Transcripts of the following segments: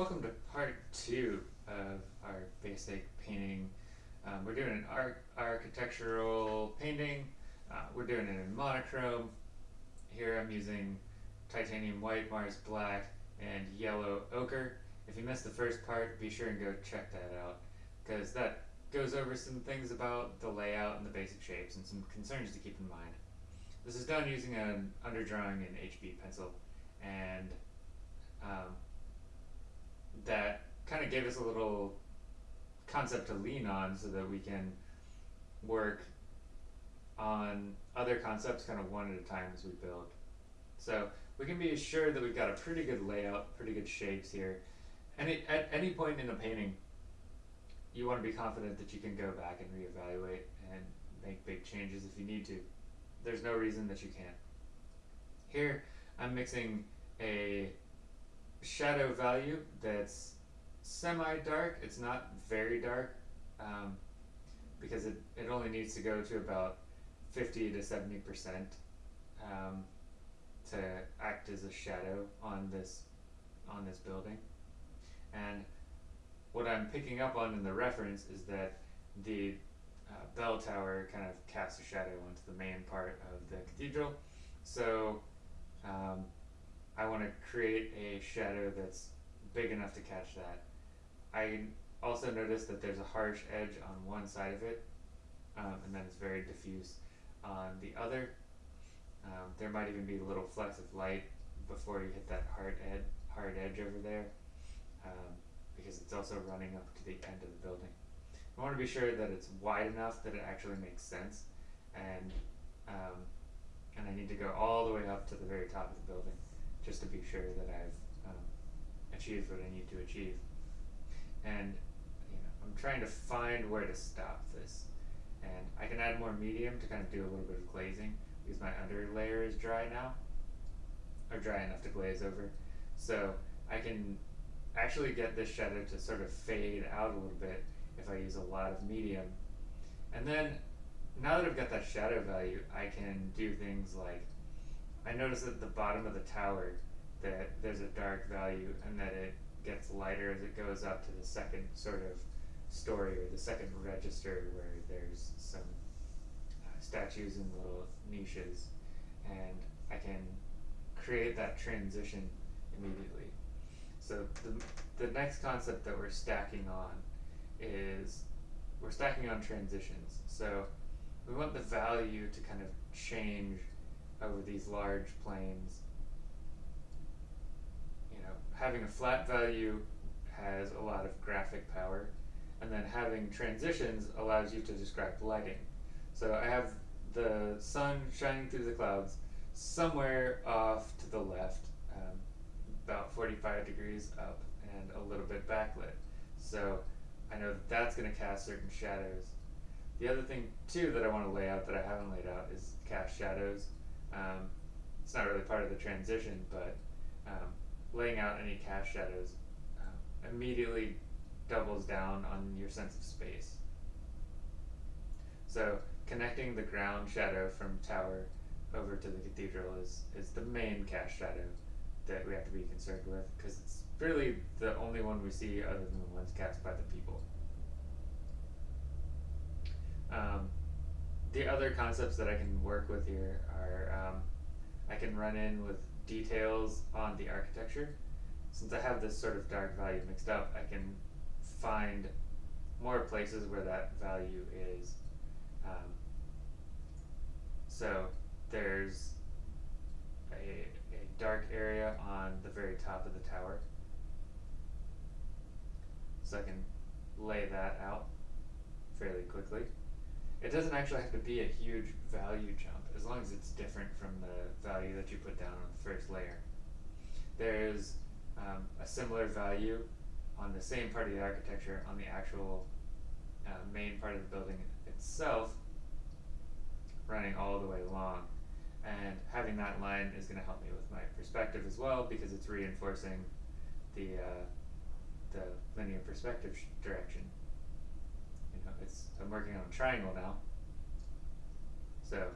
Welcome to part two of our basic painting. Um, we're doing an arch architectural painting. Uh, we're doing it in monochrome. Here I'm using titanium white, Mars black, and yellow ochre. If you missed the first part, be sure and go check that out because that goes over some things about the layout and the basic shapes and some concerns to keep in mind. This is done using an underdrawing in HB pencil and um, that kind of gave us a little concept to lean on so that we can work on other concepts kind of one at a time as we build. So we can be assured that we've got a pretty good layout, pretty good shapes here. And at any point in the painting, you want to be confident that you can go back and reevaluate and make big changes if you need to. There's no reason that you can't. Here, I'm mixing a shadow value that's semi-dark. It's not very dark um, because it, it only needs to go to about 50 to 70% um, to act as a shadow on this on this building. And what I'm picking up on in the reference is that the uh, bell tower kind of casts a shadow onto the main part of the cathedral. So um, I want to create a shadow that's big enough to catch that. I also noticed that there's a harsh edge on one side of it, um, and then it's very diffuse on the other. Um, there might even be a little flecks of light before you hit that hard, ed hard edge over there, um, because it's also running up to the end of the building. I want to be sure that it's wide enough that it actually makes sense, and um, and I need to go all the way up to the very top of the building just to be sure that I've um, achieved what I need to achieve. And you know, I'm trying to find where to stop this. And I can add more medium to kind of do a little bit of glazing because my under layer is dry now, or dry enough to glaze over. So I can actually get this shadow to sort of fade out a little bit if I use a lot of medium. And then now that I've got that shadow value, I can do things like I notice at the bottom of the tower that there's a dark value and that it gets lighter as it goes up to the second sort of story or the second register where there's some uh, statues and little niches and I can create that transition immediately. So the, the next concept that we're stacking on is we're stacking on transitions. So we want the value to kind of change over these large planes. You know, having a flat value has a lot of graphic power, and then having transitions allows you to describe lighting. So I have the sun shining through the clouds somewhere off to the left, um, about 45 degrees up and a little bit backlit. So I know that that's going to cast certain shadows. The other thing too that I want to lay out that I haven't laid out is cast shadows. Um, it's not really part of the transition, but um, laying out any cast shadows uh, immediately doubles down on your sense of space. So connecting the ground shadow from tower over to the cathedral is, is the main cast shadow that we have to be concerned with because it's really the only one we see other than the ones cast by the people. Um, the other concepts that I can work with here are um, I can run in with details on the architecture. Since I have this sort of dark value mixed up, I can find more places where that value is. Um, so there's a, a dark area on the very top of the tower. So I can lay that out fairly quickly. It doesn't actually have to be a huge value jump, as long as it's different from the value that you put down on the first layer. There's um, a similar value on the same part of the architecture on the actual uh, main part of the building itself, running all the way along. And having that line is going to help me with my perspective as well, because it's reinforcing the, uh, the linear perspective direction it's I'm working on a triangle now. So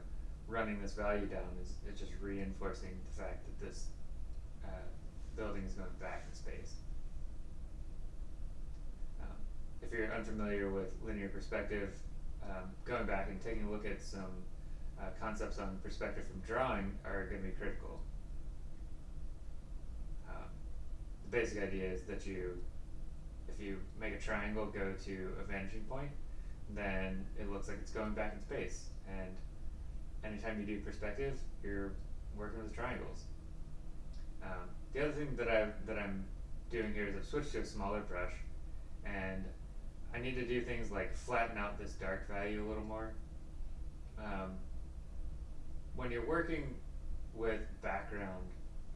running this value down is, just reinforcing the fact that this uh, building is going back in space. if you're unfamiliar with linear perspective, um, going back and taking a look at some uh, concepts on perspective from drawing are going to be critical. Um, the basic idea is that you, if you make a triangle go to a vanishing point, then it looks like it's going back in space. And anytime you do perspective, you're working with triangles. Um, the other thing that I that I'm doing here is I've switched to a smaller brush, and I need to do things like flatten out this dark value a little more. Um, when you're working with background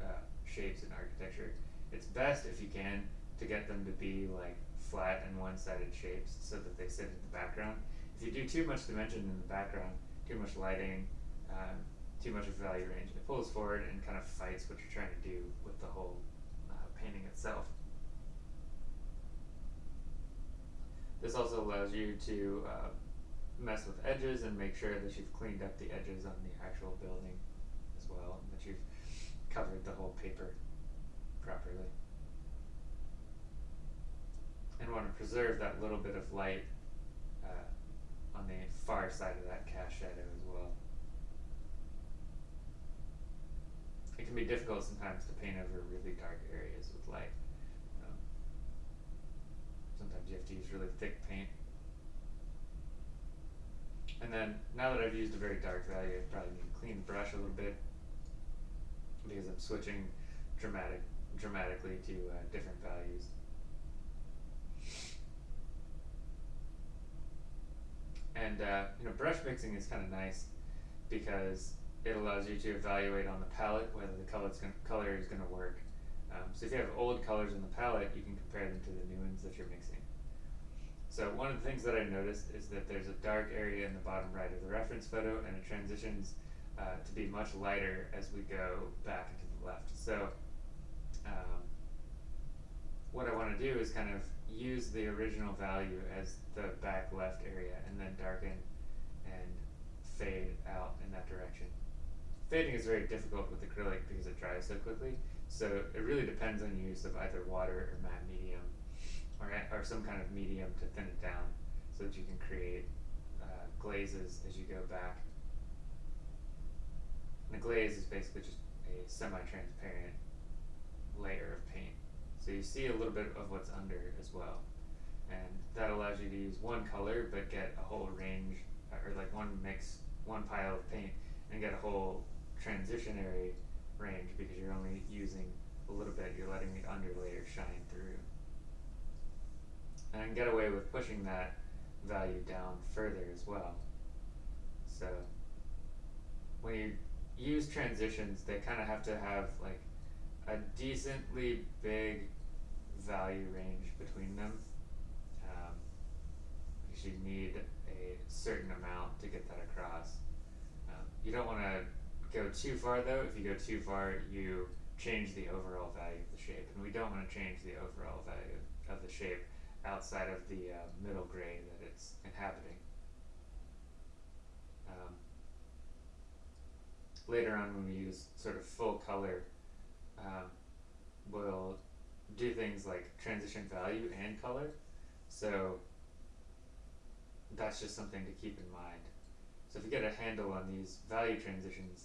uh, shapes in architecture, it's best if you can to get them to be like flat and one-sided shapes so that they sit in the background. If you do too much dimension in the background, too much lighting, um, too much of value range, it pulls forward and kind of fights what you're trying to do with the whole uh, painting itself. This also allows you to uh, mess with edges and make sure that you've cleaned up the edges on the actual building as well, and that you've covered the whole paper properly. Want to preserve that little bit of light uh, on the far side of that cast shadow as well. It can be difficult sometimes to paint over really dark areas with light. Um, sometimes you have to use really thick paint. And then, now that I've used a very dark value, I probably need to clean the brush a little bit because I'm switching dramatic, dramatically to uh, different values. And uh, you know, brush mixing is kind of nice because it allows you to evaluate on the palette whether the colors color is going to work. Um, so if you have old colors in the palette, you can compare them to the new ones that you're mixing. So one of the things that I noticed is that there's a dark area in the bottom right of the reference photo and it transitions uh, to be much lighter as we go back into the left. So um, what I want to do is kind of use the original value as the back left area and then darken and fade out in that direction. Fading is very difficult with acrylic because it dries so quickly, so it really depends on use of either water or matte medium or, or some kind of medium to thin it down so that you can create uh, glazes as you go back. And the glaze is basically just a semi-transparent layer of paint. So you see a little bit of what's under as well. And that allows you to use one color but get a whole range, uh, or like one mix, one pile of paint, and get a whole transitionary range because you're only using a little bit, you're letting the underlayer shine through. And I can get away with pushing that value down further as well. So when you use transitions, they kind of have to have like a decently big value range between them. Um, because you need a certain amount to get that across. Um, you don't want to go too far though. If you go too far, you change the overall value of the shape. And we don't want to change the overall value of the shape outside of the uh, middle gray that it's inhabiting. Um, later on when we use sort of full color, um, we'll do things like transition value and color. So that's just something to keep in mind. So if you get a handle on these value transitions,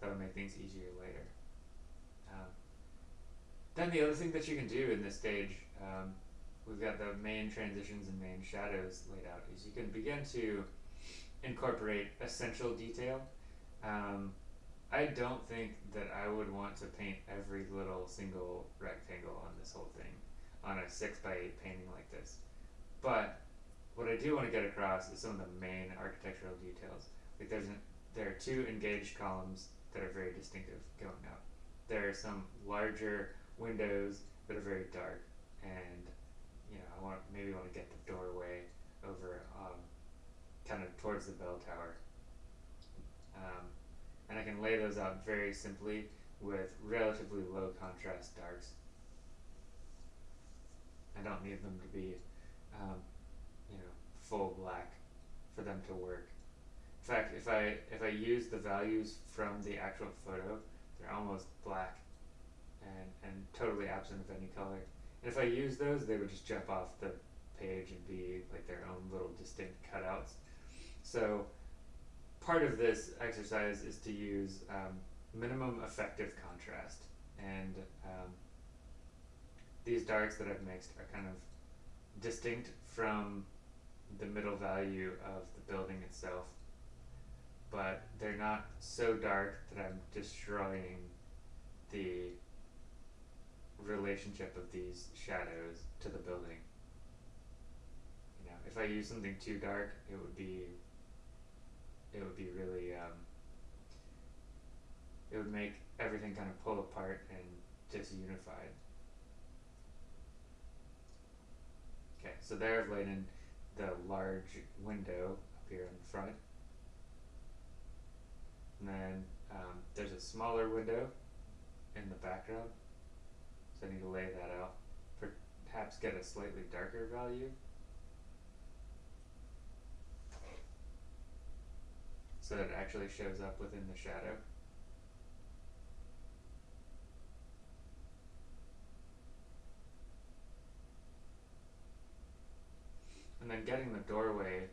that'll make things easier later. Um, then the other thing that you can do in this stage um, we've got the main transitions and main shadows laid out is you can begin to incorporate essential detail. Um, I don't think that I would want to paint every little single rectangle on this whole thing on a 6 by 8 painting like this. But what I do want to get across is some of the main architectural details. Like there's an, there are two engaged columns that are very distinctive going up. There are some larger windows that are very dark and you know, I want maybe want to get the doorway over um, kind of towards the bell tower. Um, and I can lay those out very simply with relatively low contrast darks. I don't need them to be, um, you know, full black for them to work. In fact, if I if I use the values from the actual photo, they're almost black and, and totally absent of any color. And if I use those, they would just jump off the page and be like their own little distinct cutouts. So part of this exercise is to use um, minimum effective contrast and um, these darks that I've mixed are kind of distinct from the middle value of the building itself but they're not so dark that I'm destroying the relationship of these shadows to the building. You know, if I use something too dark, it would be it would be really um, it would make everything kind of pull apart and disunified. Okay, so there I've laid in the large window up here in the front. And then um, there's a smaller window in the background. So I need to lay that out. Perhaps get a slightly darker value. So that it actually shows up within the shadow. And then getting the doorway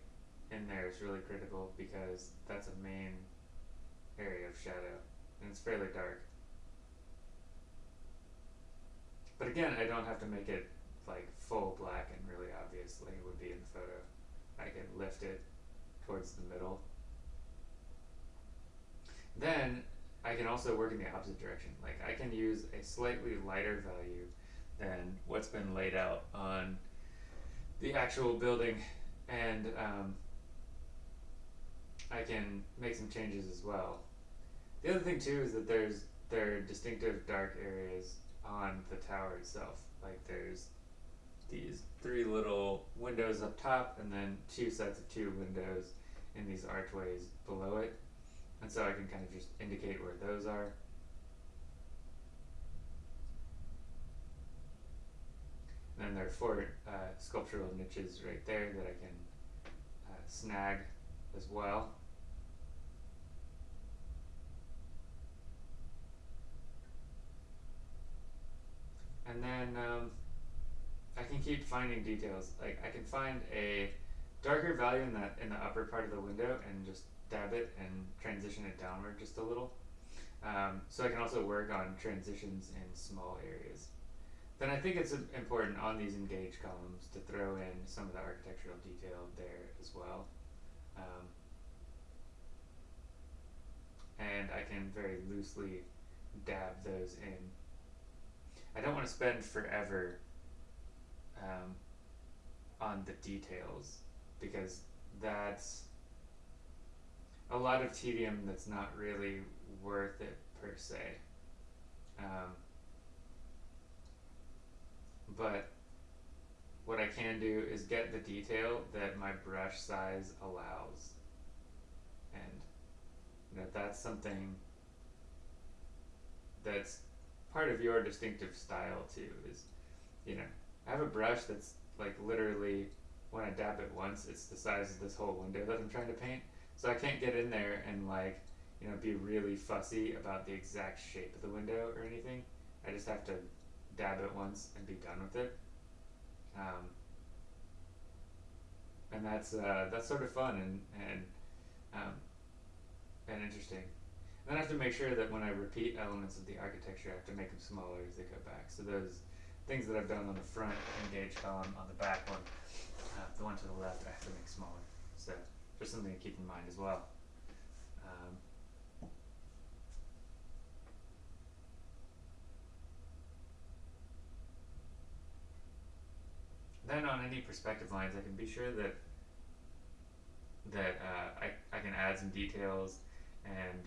in there is really critical because that's a main area of shadow and it's fairly dark. But again, I don't have to make it like full black and really obvious like it would be in the photo. I can lift it towards the middle. Then I can also work in the opposite direction. Like I can use a slightly lighter value than what's been laid out on the actual building and um, I can make some changes as well. The other thing too is that there's there are distinctive dark areas on the tower itself. Like there's these three little windows up top and then two sets of two windows in these archways below it. And so I can kind of just indicate where those are. And then there are four uh, sculptural niches right there that I can uh, snag as well. and then um, I can keep finding details. Like I can find a darker value in that in the upper part of the window and just dab it and transition it downward just a little. Um, so I can also work on transitions in small areas. Then I think it's important on these engaged columns to throw in some of the architectural detail there as well. Um, and I can very loosely dab those in I don't want to spend forever um, on the details because that's a lot of tedium that's not really worth it per se. Um, but what I can do is get the detail that my brush size allows. And you know, that's something that's part of your distinctive style too is you know I have a brush that's like literally when I dab it once it's the size of this whole window that I'm trying to paint so I can't get in there and like you know be really fussy about the exact shape of the window or anything I just have to dab it once and be done with it um, and that's uh, that's sort of fun and and um, and interesting then I have to make sure that when I repeat elements of the architecture, I have to make them smaller as they go back. So those things that I've done on the front engage column, on the back one, uh, the one to the left, I have to make smaller. So just something to keep in mind as well. Um, then on any perspective lines, I can be sure that that uh, I, I can add some details and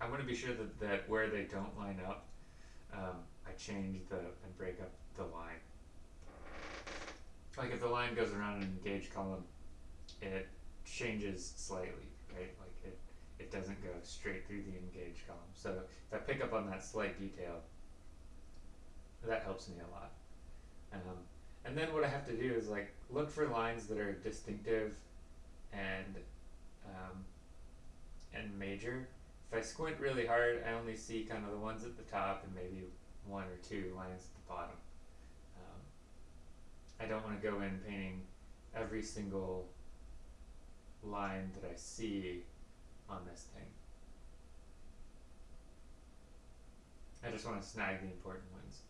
I want to be sure that, that where they don't line up, um, I change the and break up the line. Like if the line goes around an engage column, it changes slightly, right? Like it, it doesn't go straight through the engage column. So if I pick up on that slight detail, that helps me a lot. Um, and then what I have to do is like look for lines that are distinctive and um, and major if I squint really hard, I only see kind of the ones at the top and maybe one or two lines at the bottom. I don't want to go in painting every single line that I see on this thing. I just want to snag the important ones.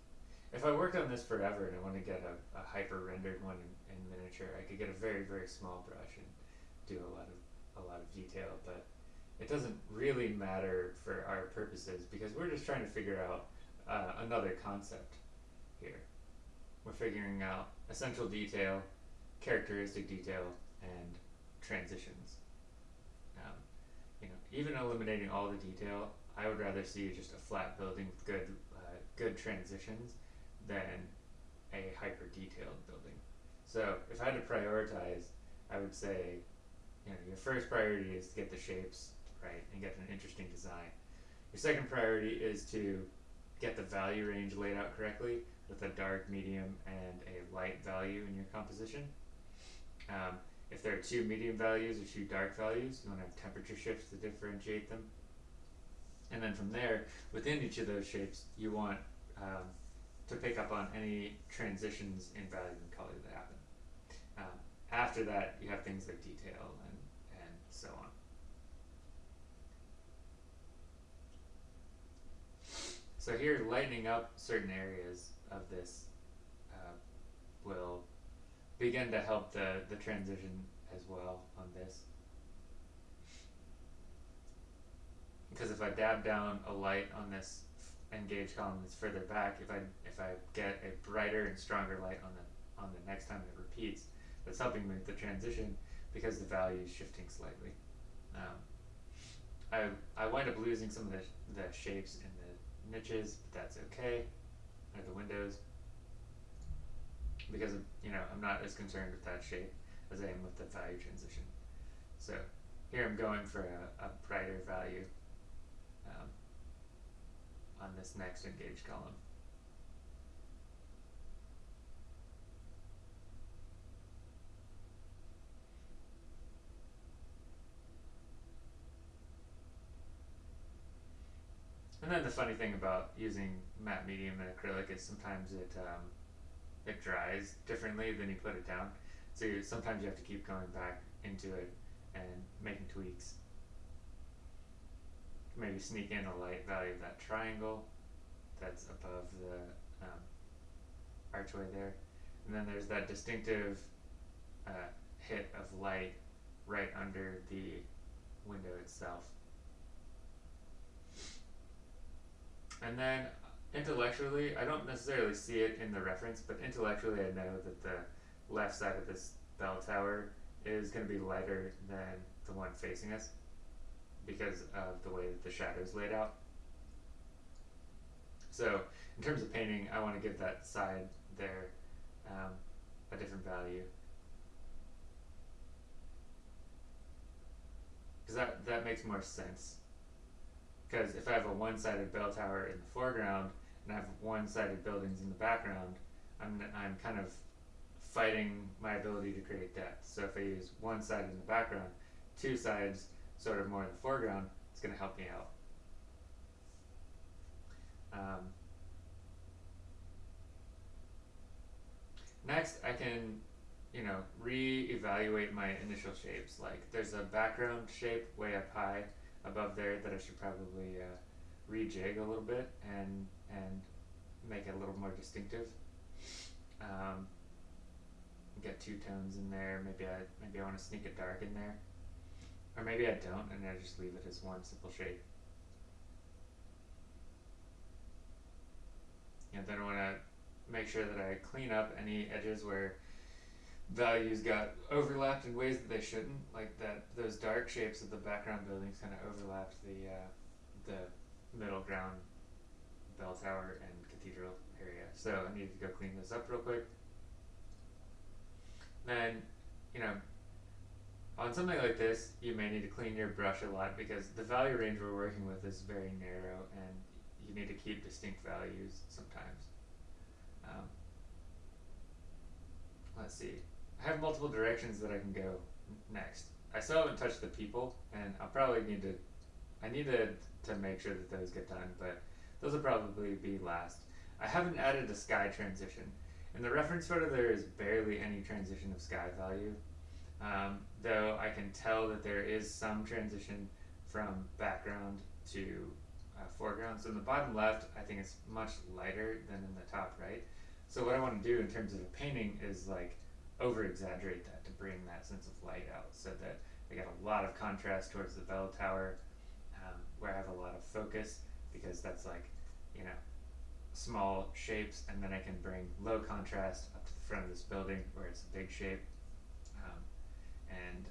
If I worked on this forever and I want to get a, a hyper rendered one in, in miniature, I could get a very very small brush and do a lot of a lot of detail, but it doesn't really matter for our purposes because we're just trying to figure out uh, another concept. We're figuring out essential detail, characteristic detail, and transitions. Um, you know, even eliminating all the detail, I would rather see just a flat building with good, uh, good transitions than a hyper detailed building. So if I had to prioritize, I would say, you know, your first priority is to get the shapes right and get an interesting design. Your second priority is to get the value range laid out correctly with a dark, medium, and a light value in your composition. Um, if there are two medium values or two dark values, you want to have temperature shifts to differentiate them. And then from there, within each of those shapes, you want um, to pick up on any transitions in value and color that happen. Um, after that, you have things like detail and, and so on. So here, lightening up certain areas of this uh, will begin to help the, the transition as well on this. Because if I dab down a light on this engaged column that's further back, if I if I get a brighter and stronger light on the on the next time it repeats, that's helping with the transition because the value is shifting slightly. Um, I I wind up losing some of the the shapes in the niches, but that's okay. Or the windows because you know I'm not as concerned with that shape as I am with the value transition. So here I'm going for a, a brighter value um, on this next engaged column. And then the funny thing about using matte medium and acrylic is sometimes it um, it dries differently than you put it down. So you, sometimes you have to keep going back into it and making tweaks. Maybe sneak in a light value of that triangle that's above the um, archway there. And then there's that distinctive uh, hit of light right under the window itself. And then intellectually, I don't necessarily see it in the reference, but intellectually, I know that the left side of this bell tower is going to be lighter than the one facing us because of the way that the shadow is laid out. So, in terms of painting, I want to give that side there um, a different value. Because that, that makes more sense. Because if I have a one-sided bell tower in the foreground, and I have one-sided buildings in the background, I'm, I'm kind of fighting my ability to create depth. So if I use one side in the background, two sides sort of more in the foreground, it's going to help me out. Um, next, I can, you know, re-evaluate my initial shapes. Like there's a background shape way up high above there that I should probably uh, rejig a little bit and and make it a little more distinctive. Um, get two tones in there. Maybe I maybe I want to sneak a dark in there, or maybe I don't, and I just leave it as one simple shade. And then I want to make sure that I clean up any edges where values got overlapped in ways that they shouldn't, like that those dark shapes of the background buildings kind of overlapped the uh, the middle ground bell tower and cathedral area. So I need to go clean this up real quick. Then, you know, on something like this, you may need to clean your brush a lot because the value range we're working with is very narrow and you need to keep distinct values sometimes. Um, let's see. I have multiple directions that I can go next. I still haven't touched the people and I'll probably need to, I need to, to make sure that those get done, but those will probably be last. I haven't added a sky transition. In the reference photo, there is barely any transition of sky value, um, though I can tell that there is some transition from background to uh, foreground. So in the bottom left, I think it's much lighter than in the top right. So what I want to do in terms of the painting is like over exaggerate that to bring that sense of light out so that I got a lot of contrast towards the bell tower um, where I have a lot of focus because that's like, you know, small shapes and then I can bring low contrast up to the front of this building where it's a big shape. Um, and,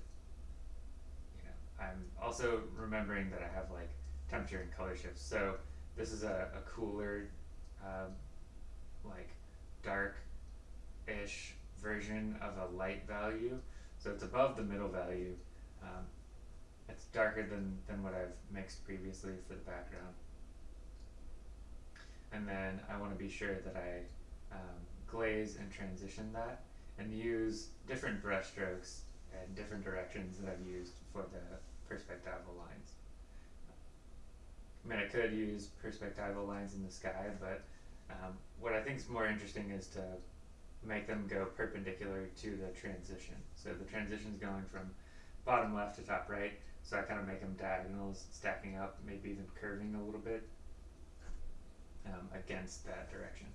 you know, I'm also remembering that I have like temperature and color shifts. So this is a, a cooler, um, like dark-ish version of a light value. So it's above the middle value. Um, it's darker than, than what I've mixed previously for the background. And then I want to be sure that I um, glaze and transition that and use different brush strokes and different directions that I've used for the perspectival lines. I mean, I could use perspectival lines in the sky, but um, what I think is more interesting is to make them go perpendicular to the transition. So the transition is going from bottom left to top right, so I kind of make them diagonals, stacking up, maybe even curving a little bit um, against that direction.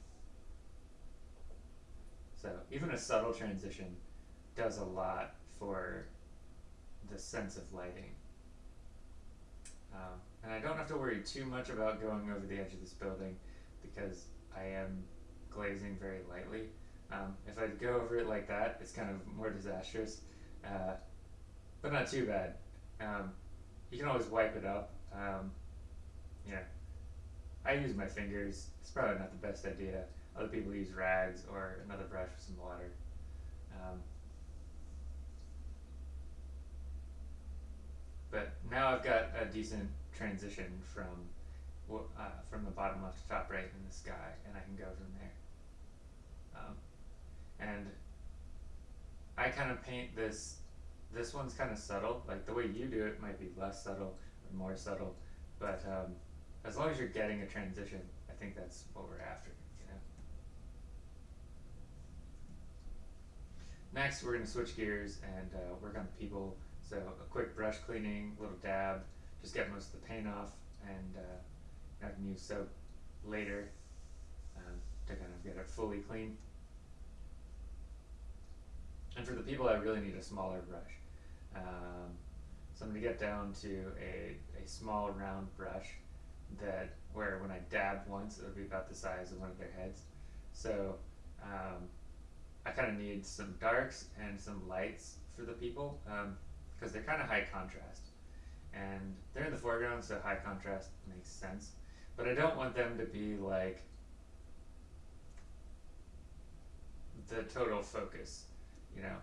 So even a subtle transition does a lot for the sense of lighting. Um, and I don't have to worry too much about going over the edge of this building because I am glazing very lightly. Um, if I go over it like that, it's kind of more disastrous, uh, but not too bad. Um, you can always wipe it up. Um, yeah, I use my fingers. It's probably not the best idea. Other people use rags or another brush with some water. Um, but now I've got a decent transition from uh, from the bottom left to top right in the sky, and I can go from and I kind of paint this, this one's kind of subtle, like the way you do it might be less subtle or more subtle, but um, as long as you're getting a transition, I think that's what we're after, you know? Next, we're going to switch gears and uh, work on people. So a quick brush cleaning, little dab, just get most of the paint off, and uh, I can use soap later um, to kind of get it fully clean. And for the people, I really need a smaller brush. Um, so I'm going to get down to a, a small round brush that where when I dab once, it'll be about the size of one of their heads. So um, I kind of need some darks and some lights for the people because um, they're kind of high contrast. And they're in the foreground, so high contrast makes sense. But I don't want them to be like the total focus, you know.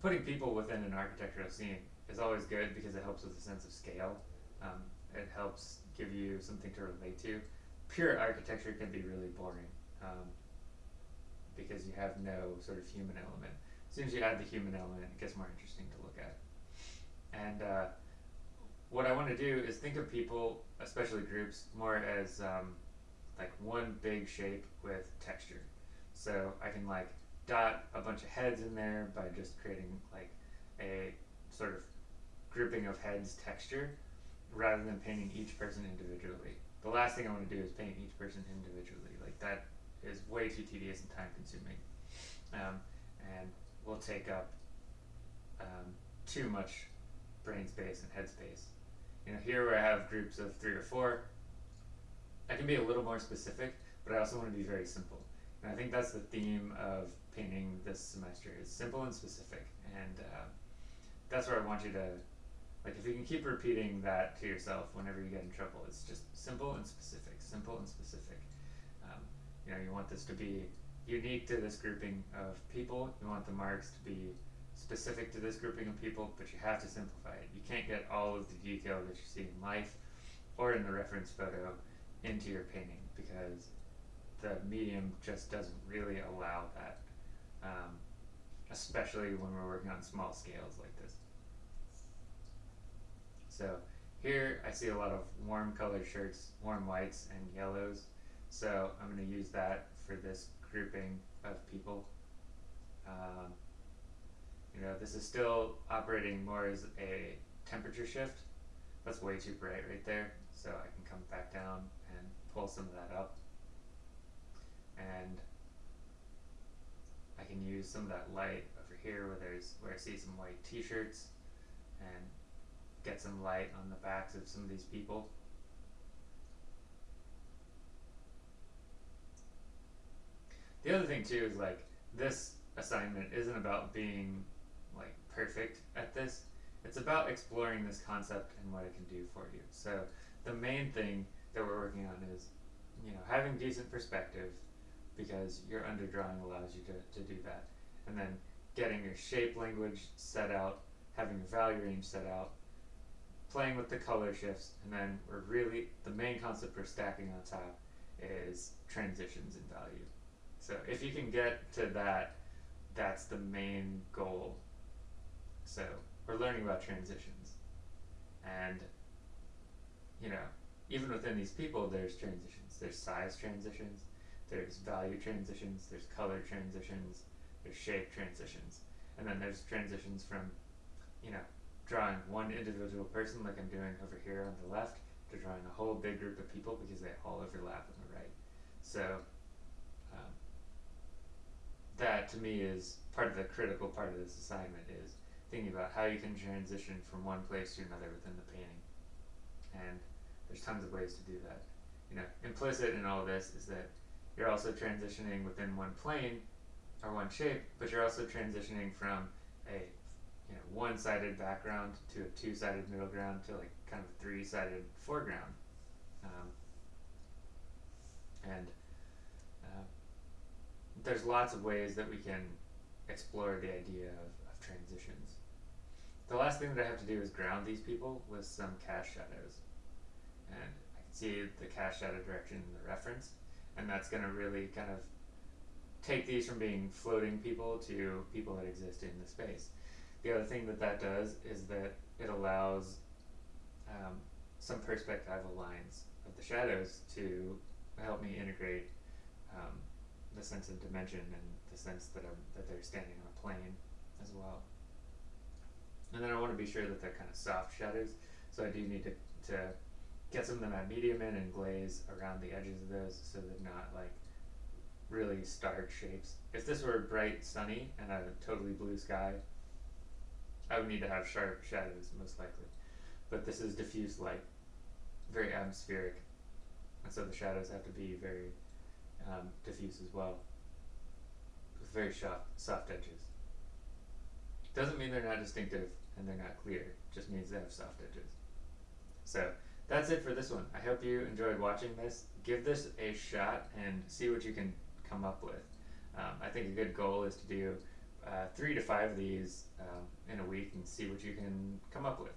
Putting people within an architectural scene is always good because it helps with a sense of scale. Um, it helps give you something to relate to. Pure architecture can be really boring um, because you have no sort of human element. As soon as you add the human element, it gets more interesting to look at. And uh, what I want to do is think of people, especially groups, more as um, like one big shape with texture. So I can like dot a bunch of heads in there by just creating like a sort of grouping of heads texture rather than painting each person individually. The last thing I want to do is paint each person individually. Like that is way too tedious and time consuming. Um, and will take up um, too much brain space and head space. You know, here where I have groups of three or four, I can be a little more specific, but I also want to be very simple. And I think that's the theme of painting this semester is simple and specific. And uh, that's where I want you to like if you can keep repeating that to yourself whenever you get in trouble, it's just simple and specific, simple and specific. Um, you know, you want this to be unique to this grouping of people. You want the marks to be specific to this grouping of people, but you have to simplify it. You can't get all of the detail that you see in life or in the reference photo into your painting because the medium just doesn't really allow that, um, especially when we're working on small scales like this. So here I see a lot of warm colored shirts, warm whites and yellows. So I'm going to use that for this grouping of people. Um, you know, this is still operating more as a temperature shift. That's way too bright right there, so I can come back down and pull some of that up. And I can use some of that light over here where there's where I see some white t-shirts and get some light on the backs of some of these people. The other thing too is like this assignment isn't about being like perfect at this. It's about exploring this concept and what it can do for you. So the main thing that we're working on is, you know, having decent perspective because your underdrawing allows you to, to do that. And then getting your shape language set out, having your value range set out, playing with the color shifts, and then we're really, the main concept for stacking on top is transitions in value. So if you can get to that, that's the main goal. So we're learning about transitions. And, you know, even within these people, there's transitions. There's size transitions, there's value transitions, there's color transitions, there's shape transitions. And then there's transitions from, you know, drawing one individual person like I'm doing over here on the left to drawing a whole big group of people because they all overlap on the right. So um, that to me is part of the critical part of this assignment is thinking about how you can transition from one place to another within the painting. And there's tons of ways to do that. You know, implicit in all this is that you're also transitioning within one plane or one shape, but you're also transitioning from a you know one-sided background to a two-sided middle ground to like kind of three-sided foreground. Um, and uh, there's lots of ways that we can explore the idea of, of transitions. The last thing that I have to do is ground these people with some cast shadows. And I can see the cast shadow direction in the reference, and that's going to really kind of take these from being floating people to people that exist in the space. The other thing that that does is that it allows um, some perspectival lines of the shadows to help me integrate um, the sense of dimension and the sense that I'm, that they're standing on a plane as well. And then I want to be sure that they're kind of soft shadows, so I do need to, to get some of them at medium in and glaze around the edges of those so they're not like really stark shapes. If this were bright sunny and a totally blue sky, I would need to have sharp shadows most likely. But this is diffuse light, very atmospheric, and so the shadows have to be very um, diffuse as well, with very soft, soft edges. Doesn't mean they're not distinctive and they're not clear, just means they have soft edges. So that's it for this one. I hope you enjoyed watching this. Give this a shot and see what you can come up with. Um, I think a good goal is to do uh, three to five of these um, in a week and see what you can come up with.